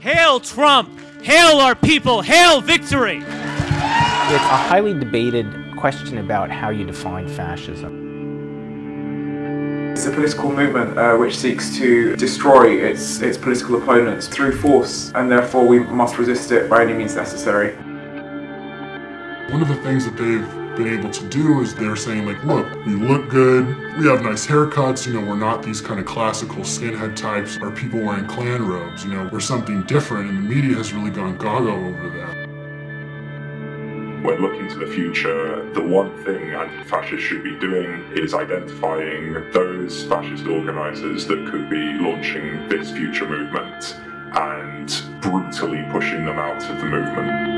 Hail Trump! Hail our people! Hail victory! It's a highly debated question about how you define fascism. It's a political movement uh, which seeks to destroy its, its political opponents through force, and therefore we must resist it by any means necessary. One of the things that they've been able to do is they're saying like, look, we look good, we have nice haircuts, you know, we're not these kind of classical skinhead types or people wearing Klan robes, you know, we're something different and the media has really gone gaga over that. When looking to the future, the one thing anti-fascists should be doing is identifying those fascist organisers that could be launching this future movement and brutally pushing them out of the movement.